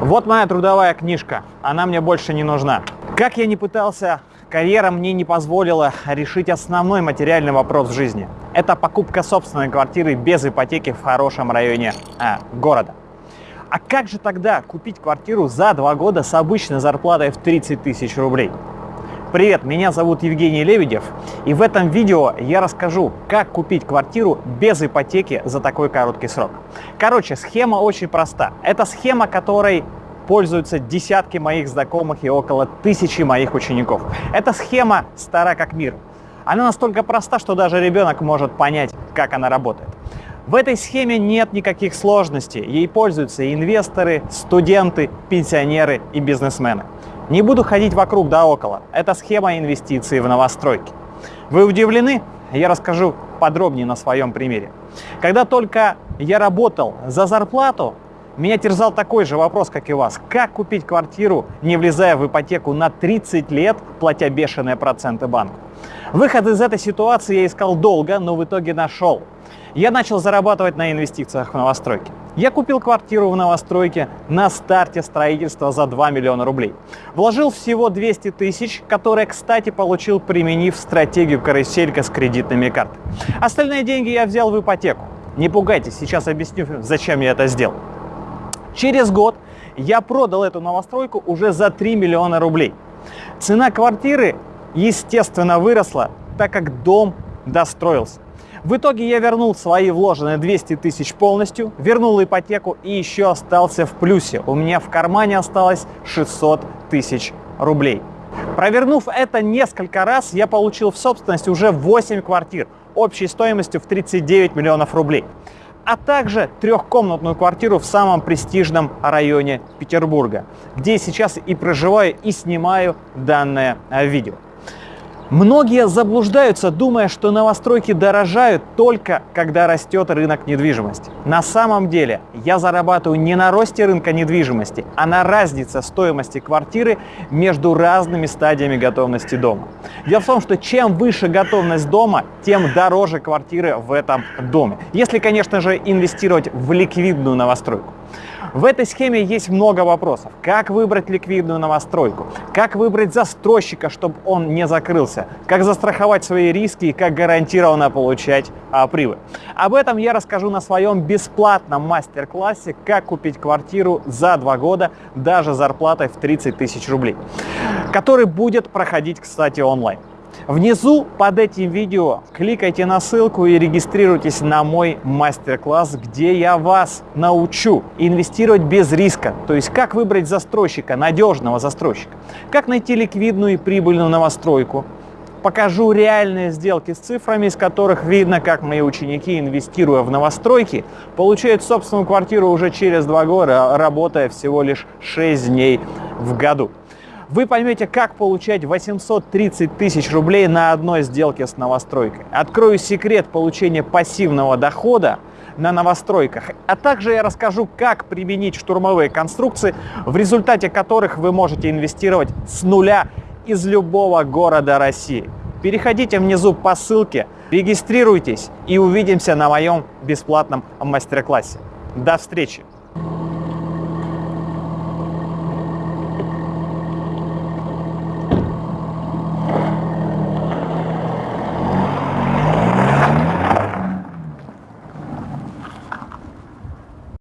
Вот моя трудовая книжка, она мне больше не нужна. Как я не пытался, карьера мне не позволила решить основной материальный вопрос в жизни. Это покупка собственной квартиры без ипотеки в хорошем районе а, города. А как же тогда купить квартиру за два года с обычной зарплатой в 30 тысяч рублей? Привет, меня зовут Евгений Лебедев, и в этом видео я расскажу, как купить квартиру без ипотеки за такой короткий срок. Короче, схема очень проста. Это схема, которой пользуются десятки моих знакомых и около тысячи моих учеников. Эта схема стара как мир. Она настолько проста, что даже ребенок может понять, как она работает. В этой схеме нет никаких сложностей. Ей пользуются инвесторы, студенты, пенсионеры и бизнесмены. Не буду ходить вокруг да около. Это схема инвестиций в новостройки. Вы удивлены? Я расскажу подробнее на своем примере. Когда только я работал за зарплату, меня терзал такой же вопрос, как и вас. Как купить квартиру, не влезая в ипотеку на 30 лет, платя бешеные проценты банку? Выход из этой ситуации я искал долго, но в итоге нашел. Я начал зарабатывать на инвестициях в новостройки. Я купил квартиру в новостройке на старте строительства за 2 миллиона рублей. Вложил всего 200 тысяч, которые, кстати, получил, применив стратегию каруселька с кредитными картами. Остальные деньги я взял в ипотеку. Не пугайтесь, сейчас объясню, зачем я это сделал. Через год я продал эту новостройку уже за 3 миллиона рублей. Цена квартиры, естественно, выросла, так как дом достроился. В итоге я вернул свои вложенные 200 тысяч полностью, вернул ипотеку и еще остался в плюсе. У меня в кармане осталось 600 тысяч рублей. Провернув это несколько раз, я получил в собственность уже 8 квартир общей стоимостью в 39 миллионов рублей а также трехкомнатную квартиру в самом престижном районе Петербурга, где сейчас и проживаю, и снимаю данное видео. Многие заблуждаются, думая, что новостройки дорожают только когда растет рынок недвижимости. На самом деле я зарабатываю не на росте рынка недвижимости, а на разнице стоимости квартиры между разными стадиями готовности дома. Дело в том, что чем выше готовность дома, тем дороже квартиры в этом доме. Если, конечно же, инвестировать в ликвидную новостройку. В этой схеме есть много вопросов. Как выбрать ликвидную новостройку? Как выбрать застройщика, чтобы он не закрылся? Как застраховать свои риски и как гарантированно получать а, прибыль? Об этом я расскажу на своем бесплатном мастер-классе «Как купить квартиру за два года даже зарплатой в 30 тысяч рублей», который будет проходить, кстати, онлайн. Внизу под этим видео кликайте на ссылку и регистрируйтесь на мой мастер-класс, где я вас научу инвестировать без риска. То есть как выбрать застройщика, надежного застройщика, как найти ликвидную и прибыльную новостройку, покажу реальные сделки с цифрами, из которых видно, как мои ученики, инвестируя в новостройки, получают собственную квартиру уже через два года, работая всего лишь 6 дней в году вы поймете, как получать 830 тысяч рублей на одной сделке с новостройкой. Открою секрет получения пассивного дохода на новостройках. А также я расскажу, как применить штурмовые конструкции, в результате которых вы можете инвестировать с нуля из любого города России. Переходите внизу по ссылке, регистрируйтесь и увидимся на моем бесплатном мастер-классе. До встречи!